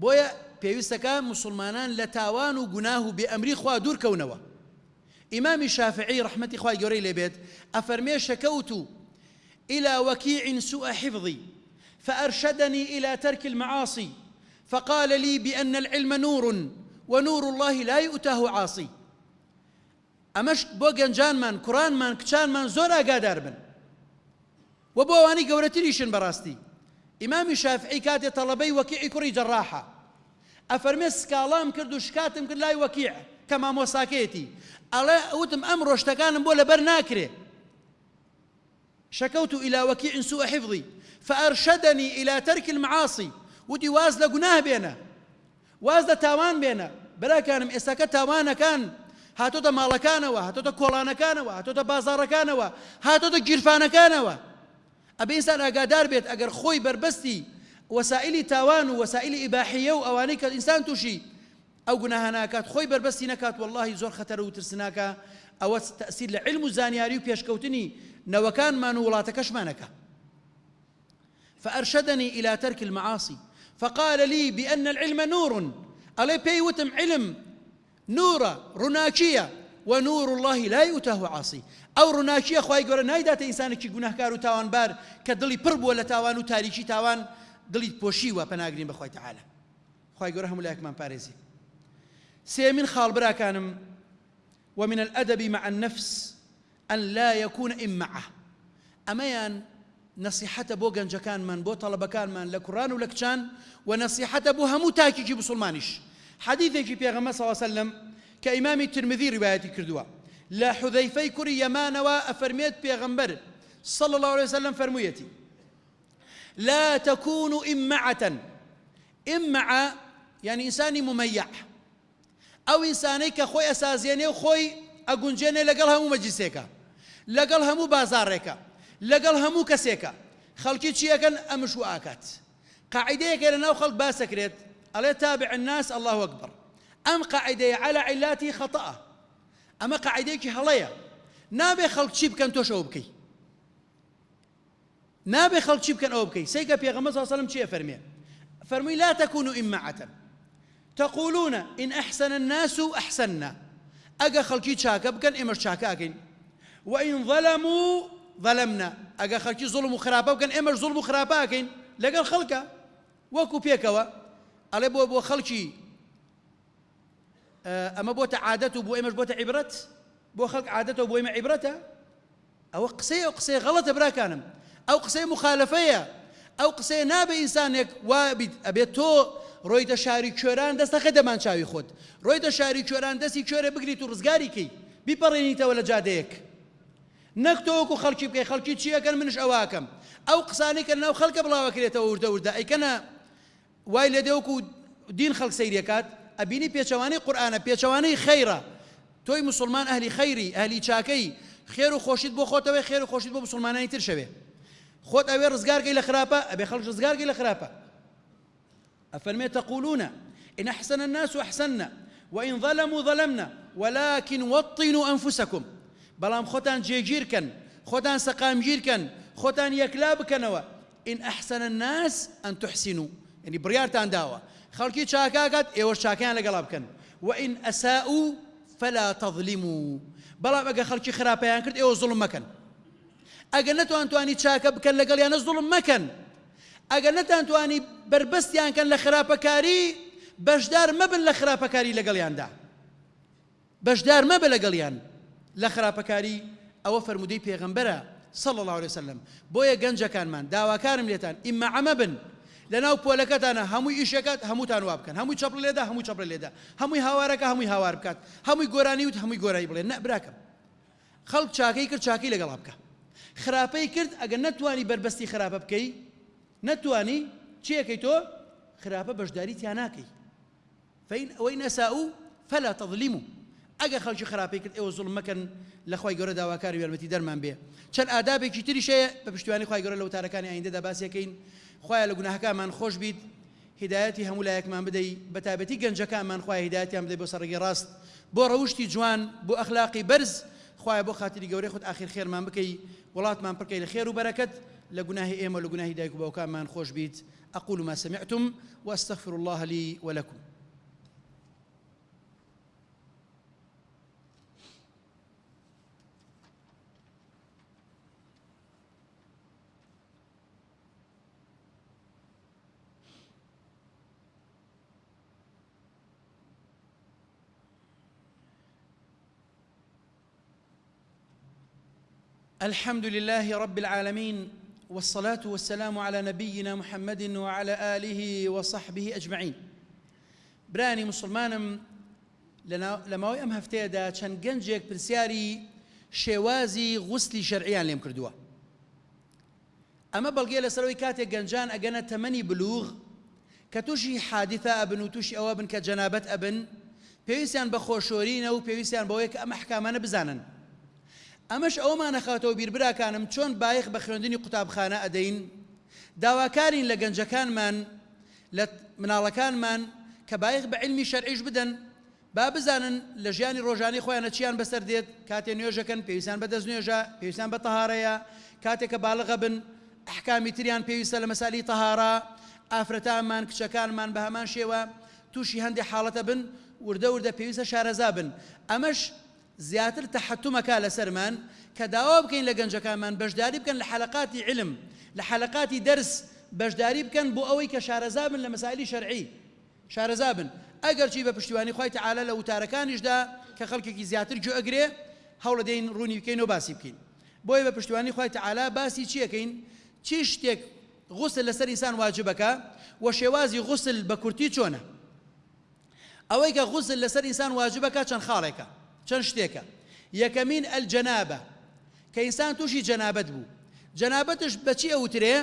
بۆیە پێویستەکە مسلمانان لە تاوان و گوناه و بێئەمری خوا دوورکەونەوە ئیمامی شافعی ڕحمەتی خوای گەورەی لێبێت ئەفەرمێ شەکەوت إلى وكيع سوء حفظي فأرشدني إلى ترك المعاصي فقال لي بأن العلم نور ونور الله لا يؤتاه عاصي. ئەمەش بۆ گەنجانمان کوڕانمان کچانمان زۆر ئاگادار بن و بۆ ئەوانی گەورەتریشن بەڕاستی. ئیمامی شافعی کاتێ تەڵەبەی وەکیعی کوڕی جەڕاحە. ئەفەرمێ سکاڵام کرد و شکاتم کرد لای وەکیع کە مامۆساکێتی ئەڵێ ئەوتم ئەم ڕۆشتەکانم بۆ شكوت إلى وكيع سوء حفظي فأرشدني إلى ترك المعاصي ودي واز لقناه بينا واز تاوان بينا بلا كان إساكا تاوانا كان هاتۆتە ماڵەکانەوە هاتۆتە کۆڵانەکانەوە هاتۆتە بازارەکانەوە هاتۆتە گیرفانەکانەوە ئەبێ ئینسان ئاگادار بێت ئەگەر خۆی بربەستی وەسائلی تاوان و وەسائلی ئیباحیە و ئەوانەی کە ئینسان تووشی ئەو گوناهە ناکات خۆی بربەستی نکات واللهی زۆر خەتەرە و ترسناکە ئەوە تەسیر لە علم و زانیاری و پێشکەوتنی نەوەکانمان و وڵاتەکەشمانەکە فأرشدني إلى ترك المعاصي. فقال لي بأن العلم نور. ألي بيوتم علم نورا رناكية ونور الله لا يؤته عاصي. ئەو ڕووناکیە خی گەۆرە نایداتە ئینسانێکی گوناهکار و تاوانبار کە دڵی پڕ بووە لە تاوان و تاریکی تاوان دڵیت پۆشیوە پەناگرین بەخۆی تعاالە خی گەۆرە هەموو لایەکمان پارێزی. سێمین خاڵبراکانم ومن الأدب مع النفس أن لا يكون إمعة أميان نصيحة بو گەنجەکان من بۆ تەڵەبەکانمان لە کوڕان و لە کچان و نصیحەتە بۆ هەموو تاکیکی بسلمانیش حەدیثێکی پێغەمە سەواسەلم کە ئیمامی ترمذی ڕیواەتی کردووە لا حذيفي كري يمانوا أفرميت بيغمبر صلى الله عليه وسلم فرميتي. لا تكونوا إمعة. إمعة يعني إنساني مميع. أو إنساني كخوي أسازيني وخوي أقنجيني لقل همو مجلسيكا لقل همو بازاريكا لقل همو كسيكا خلقي تشيكا أمشو آكات. قاعدة كده ناو خلق باسكريت ألا تابع الناس؟ الله أكبر. أم قاعدة على علاتي خطأ؟ ئەمە قاعدەیەکی هەڵەیە نابێ خەڵک چی بکەن تۆش ئەو بکەی نابێ خەڵک چی بکەن ئەو بکەی سیکە پێغەمە سەلم چیە فەرمێ فەرمووی لا تكونوا إمعة. تقولون إن أحسن الناس أحسننا. أجا خلقي شاكا بكن إمر شاكا أكين. وإن ظلموا ظلمنا. أجا خلقي ظلم خرابا بكن إمر ظلم خرابا أكين. لقى الخلقة. وكو بيكوا. على بو بو خلقي ئەمە بۆتە عادەت و بۆ ئێمەش بۆتە عیبرەت؟ بۆ خەڵک عادەتەوە بۆ ئێمە عیبرەتە؟ ئەوە قسەی ئەو قسەی غەڵەتە براکانم. ئەو قسەی مخالفەیە. ئەو قسەی نابێ ئینسانێک وابیت ئەبێت تۆ ڕۆیتە شاری کوێران دەستەخە دەمان چاوی خۆت. ڕۆیتە شاری کوێران دەستی کوێرە بگریت و ڕزگاریکەی بیپەڕێنیتەوە لە جادەیەک. نەک تۆوەکو خەڵکی بکەی خەڵکی چیەکەن منش ئەواکەم ئەو قسانەی کە ناو خەڵکە بڵاوەکرێتەوە وردە وردە ئەیکەنە وای لە دێوەکو دین خەڵک سەیرەکات ئەبینی پێچەوانی قورآانە پێچەوانەی خەیرە تۆی مسلمان ئەهلی خەیری ئەهلی چاکەی خێر و خۆشید بۆ خۆتەوەی خێر و خۆشید بۆ مسلمانانی تر شەوێ خۆت ئەوێ ڕزگارگەی لە خراپە ئەبێ خەڵک ڕزگارگەی لە خراپە تقولون إن أحسن الناس أحسننا وإن ظلموا ظلمنا ولكن وطنوا أنفسكم. بلام خوتان جيجير كان خوتان سقام جير كان خوتان يكلاب كانوا إن أحسن الناس أن تحسنوا. يعني بريارتان داوا. خەڵکی چاکاکات ئێوە چاکیان لەگەڵا بکەن وئین ئەسا و فلا تظلموا. بەڵام ئەگە خەڵکی خراپەیان کرد ئێوە زڵم مەکەن ئەگە نەتوان توانی چاکە بکەن لەگەڵ یانە زڵم مەکەن ئەگە نەتان توانی بربەستیان کەن لە خراپەکاری بەشدار مەبن لە خراپەکاری لەگەڵیاندا بەشدار مەبە لەگەڵیان لە خراپەکاری ئەوە فرمودەی پێغەمبەرە صلى الله عليه وسلم. بۆیە گەنجەکانمان داواکارم لێتان ئیمە عەمە بن. لەناو پۆلەکەتانە هەمووی ئیشەکەت هەمووتان وا بکەن هەمووی چەپڵ لێدا هەموو چەپڵ لێدا هەمووی هاوارەکە هەمووی هاوار بکات. هەمووی گۆرانی وت هەمووی گۆرانی بڵێن نەبراکەم خەڵک چاکەی کرد چاکەی لەگەڵا بکە. خراپەی کرد ئەگەر نەتوانی بربەستی خراپە بکەی نەتوانی چیەکەی تۆ؟ خراپە بەشداری تیان ناکەی فین ئەوەی نەساو فەلا تەظلیمو. ئەگە خەڵکی خراپەی کرد ئێوە زوڵ مەکەن لە خۆی گەورە داواکاری وێرمەتی دەرمان بێ. چەند ئادابێکی تریشەیە بە پشتیوانی خۆی گەورە لە وتارەکانی ئایندەدا باسیەکەین. خۆیان لە گوناهەکانمان خۆش بیت هدایەتی هەموو لایەکمان بدەی بەتابەتی گەنجەکانمان خخوای هدایەتیان بدەی بۆ سەرگی ڕاست بۆ ڕەوشی جوان بۆ ئەخلاقی بەرز خخوای بۆ خااتری گەورەی خودت آخر خێرمان بکەی وڵاتمان پڕکەی لە خێر و بەرەکەت لە گوناهی ئێمە لە گوناهی دایک و باوکانمان خۆش بیت أقول ما سمعتم وأستغفر الله لي ولكم. الحمد لله رب العالمين والصلاة والسلام على نبينا محمد وعلى آله وصحبه أجمعين. براني مسلمانم لەماوەی ئەم هەفتەیەدا چەند گەنجێک پرسیاری شێوازی غوسلی شەرعیان لێم کردووە. ئەمە بەڵگێ لەسەرەوەی کاتێک گەنجان ئەگەنە تەمەنی بلوغ کە تووشی حادثە ئەبن و تووشی ئەوە بن کە جەنابەت ئەبن پێویستیان بە خۆشۆرینە و بزانن. ئەمەش ئەومانە خاتەوە بیربراکانم چۆن بایخ بە خوێندنی قوتابخانە ئەدەین؟ داواکارین لە گەنجەکانمان لە مناڵەکانمان کە بایخ بە علمی شەرعیش بدەن. با بزانن لە ژیانی ڕۆژانی خۆیانە چیان بەسەر دێت؟ کاتێ نوێژەکەن پێویستان بە دەست نوێژە پێویستان بە تەهارەیە. کاتێکە باڵغە بن احکامی تریان پێویستە لە مەسالی تەهارە ئافرەتانمان کچەکانمان بە هەمان شێوە تووشی هەندێک حاڵەتە بن وردە وردە پێویستە شارەزا بن. ئەمەش زیاتر تەحتومەکە لەسەرمان کە داوا بکەین لە گەنجەکانمان بەشداری بکەن لە حلقاتی علم لە حلقاتی دەرس بەشداری بکەن بۆ ئەوەی کە شارەزا بن لە مەسایلی شەرعی. شارەزا بن. ئەگەر چی بە پشتیوانی خۆی تعاالە لە وتارەکانیشدا کە خەڵکێکی زیاتر جو ئەگرێ هەوڵە دەین ڕوونی بکەین و باسی بکەین. بۆی بە پشتیوانی خۆی تعاالە باسی چیەکەین؟ چی شتێک غوسل لەسەر ئینسان واجبەکە و شێوازی غوسل بە کورتی چۆنە؟ ئەوەی کە غوسل لەسەر ئینسان واجبەکە چەند خاڵێکە؟ چەند شتێکە. یەکەمین ئەلجەنابە کە ئینسان تووشی جەنابەت بوو. جەنابەتش بەچی ئەوترێ؟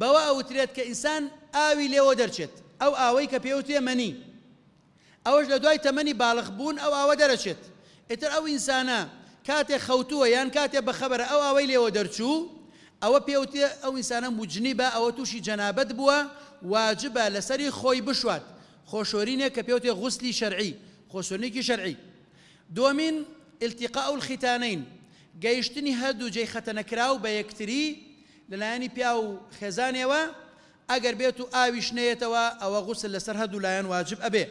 بەوە ئەوترێت کە ئینسان ئاوی لێوە دەرچێت. ئەو ئاوەی کە پێوتێ مەنی ئەوەش لە دوای تەمەنی باڵغ بوون ئەو ئاوە دەرەچێت. ئیتر ئەو ئینسانە کاتێک خەوتووە یان کاتێ بەخەبەرە ئەو ئاوەی لێوە دەرچوو ئەوە پێوتێ ئەو ئینسانە موجنی بە ئەوە تووشی جەنابەت بووە واجبە لەسەری خۆی بشوات. خۆشۆرینێک کە پێوتێ غوسلی شەرعی. خۆشۆرنێکی شەرعی. دومین التقاء الختانین گەیشتنی هەردوو جێی خەتەنەکراو بە یەکتری لەلایەنی پیا و خێزانێەوە ئەگەر بێت و ئاویش ئەوە غوسل لەسەر هەردوو لایەن واجب ئەبێ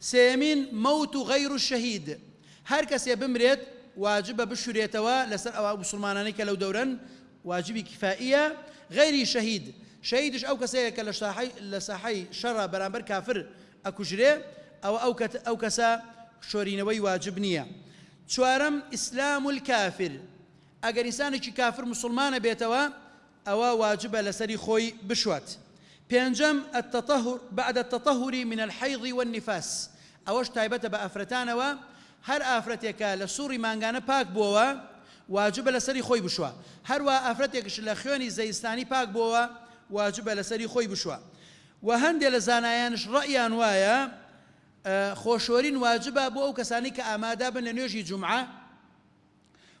سێمین مەوت و غەیر و شەهید هەر کەسێ بمرێت واجبە بشورێتەوە لەسەر ئەوە مسلمانانی کە لەو دەورن واجبی کفائیە غیری شەهید شەیدش ئەو کەسەیە کە لە ساحی شەڕە بەرامبەر کافر ئەکوژرێ ئەوە ئەو کەسە شۆرینەوەی واجب نییە. چوارەم ئیسلام و کافر. ئەگەر ئینسانێکی کافر مسلمانە بێتەوە ئەوە واجبە لەسەری خۆی بشوات. پێنجەم التطهر بعد التطهر من الحيض والنفاس. ئەوەش تایبەتە بە ئافرەتانەوە هەر ئافرەتێکە لە سووری ماگانە پاک بووەوە واجبە لەسەری خۆی بشوە. هەروە ئافرەتێکش لە خوێنی زەیستانی پاک بووەوە واجبە لەسەری خۆی بشوە. و هەندێک لە زانایانش ڕەیان وایە خۆشۆرین واجبە بۆ ئەو کەسانی کە ئامادا بن لە نوێژی جمعە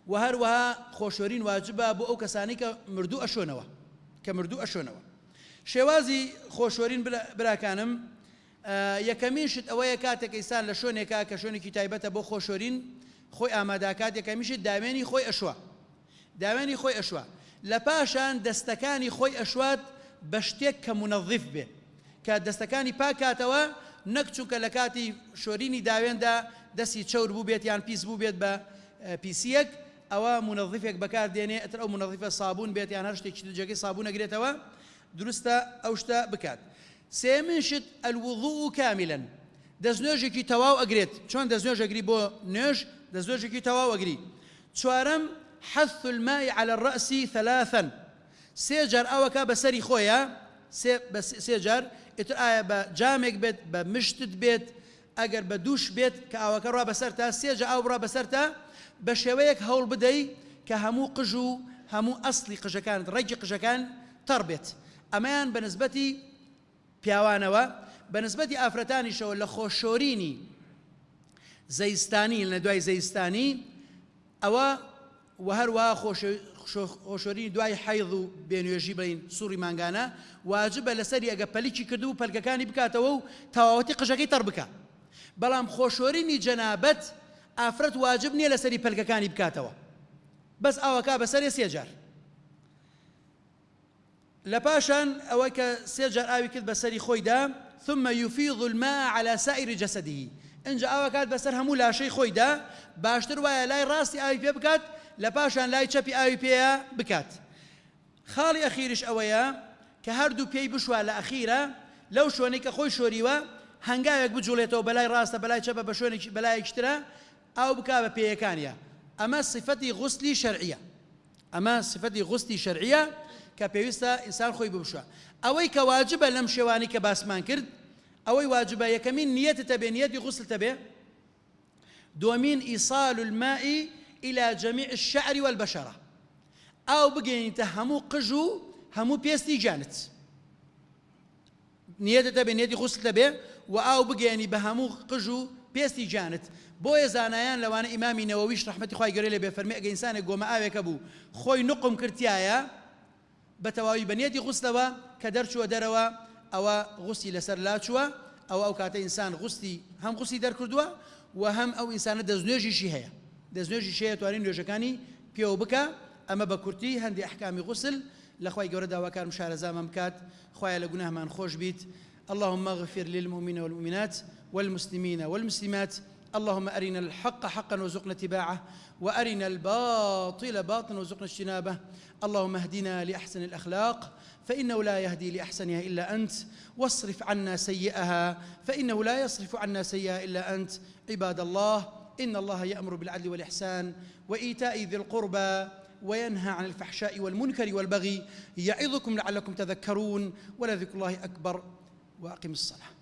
و هەروەها خۆشۆرین واجبە بۆ ئەو کەسانی کە مردوو ئەشۆنەوە کە مردوو ئەشۆنەوە. شێوازی خۆشۆرین براکانم یەکەمیشت ئەوەیە کاتێک ئیسان لە شوێنێکا کە شوێنێکی تایبەتە بۆ خۆشۆرین خۆی ئاماداکات یەکەمیشت داوێنی خۆی ئەشوە. داوێنی خۆی ئەشوە. لە پاشان دەستەکانی خۆی ئەشوات بە شتێک کە منەظیف بێ. کە دەستەکانی پاکاتەوە نەک چووکە لە کاتی شۆرینی داوێندا دەستی چەور بوو بێت یان پیس بوو بێت بە پیسیەک ئەوە منەظیفێک بەکار دێنێ ئەتر ئەو منەظیفە سابوون بێت یان هەر شتێکی جگەی سابوو نەگرێتەوە دروستە ئەو شتە بکات. سێمنشت ئەلوضوو کاملن دەستنوێژێکی تەواو ئەگرێت. چۆن دەستنوێژەگری بۆ نوێژ؟ دەستنوێژێکی تەواو ئەگری. چوارەم حث الماء على الرأس ثلاثا. سێجار ئەوەکە بەسەری خۆیە. سێجار ئتر ئایا بە جامێک بێت بە مشتت بێت ئەگەر بە دووش بێت کە ئاوەکە ڕوا بەسەر تا سێجە ئاو بڕا بەسەر تا بە شێوەیەک هەوڵ بدەی کە هەموو قژ و هەموو ئەسلی قژەکان ڕێگی قژەکان تەڕ بێت. ئەمەیان بەنسبەتی پیاوانەوە بەنسبەتی ئافرەتانیشەوە لە خۆشۆرینی زەیستانی لە دوای زەیستانی ئەوە و هەروە خۆشۆری دوای حیض و بێنوێژی بین سووری ماگانە واجبە لەسەری ئەگە پەلیکی کردو و پەلگەکانی بکاتەوە و تەواوەتی قژەکەی تەڕ بکە. بەڵام خۆشۆرینی جەنابەت ئافرەت واجب نییە لەسەری پەلگەکانی بکاتەوە. بەس ئەوەکە بەسەری سێجار لە پاشان ئەوە کە سێجار ئاوی کرد بەسەری خۆیدا ثم يفيض الماء على سائر جسده. ئەنج ئاوا کات بەسەر هەموو لاشەی خۆیدا باشتر وایە لای ڕاستی ئاوی بکات لە پاشان لای چەپی ئاوی پێە بکات. خاڵی ئەخیرش ئەوەیە کە هەردوو پێی بشوە لە ئەخیرە لەو شوێنەی کە خۆی شۆریوە هەنگاوێک بجوڵێتەوە بەلای ڕاستە بەلای چەپە بە شوێنێکی بەلایەکترە ئاو بک بە پێیەکانە ئەمە سفەتی غوسلی شەرعە ئەمە سفەتی غوستی شەرعە کە پێویستە ئینسان خۆی ببشە ئەوەی کە واجبە لەم شێوانی کە باسمان کرد ئەوەی واجبە یەکەمین نیەتە تەبێ نیەتی غوسل تەبێ. دومين إيصال الماء إلى جميع الشعر والبشرة. أو بقين تهمو قجو همو بيستي جانت. نيته تبي نيتي غسل تبي وأو بقيني بهمو قجو پێستی جانت. بۆیە زانایان لەوانە ئیمامی نەوەویش ڕحمەتی خی گەرە لێ بێفەرمی ئەگە ئینسانێک گۆمە ئاوێکە بوو. خۆی نقم کردایە بە تەواوی بەنیەتی غوستەوە کە دەرچووە دەرەوە ئەوە غوستی لەسەر لاچووە ئەو ئەو کاتە ئینسان غوستی هەم غوستی دەرکردووە و هەم ئەو ئینسانە دەستنوێژیشی هەیە. دەستنوێژی شەیە توانین نوێژەکانی پێوە بکە ئەمە بە کورتی هەندی ئەحکامی غوسل لەخوای گەورە داواکارم شارەزامە بکات خخوایە لە گوناهمان خۆش بیت. اللهم اغفر للمؤمنين والمؤمنات والمسلمين والمسلمات. اللهم أرنا الحق حقا وارزقنا اتباعه وأرنا الباطل باطلا وارزقنا اجتنابه. اللهم اهدنا لأحسن الأخلاق فإنه لا يهدي لأحسنها إلا أنت. واصرف عنا سيئها فإنه لا يصرف عنا سيئها إلا أنت. عباد الله إن الله يأمر بالعدل والإحسان وإيتاء ذي القربى وينهى عن الفحشاء والمنكر والبغي يعظكم لعلكم تذكرون ولذكر الله أكبر وأقم الصلاة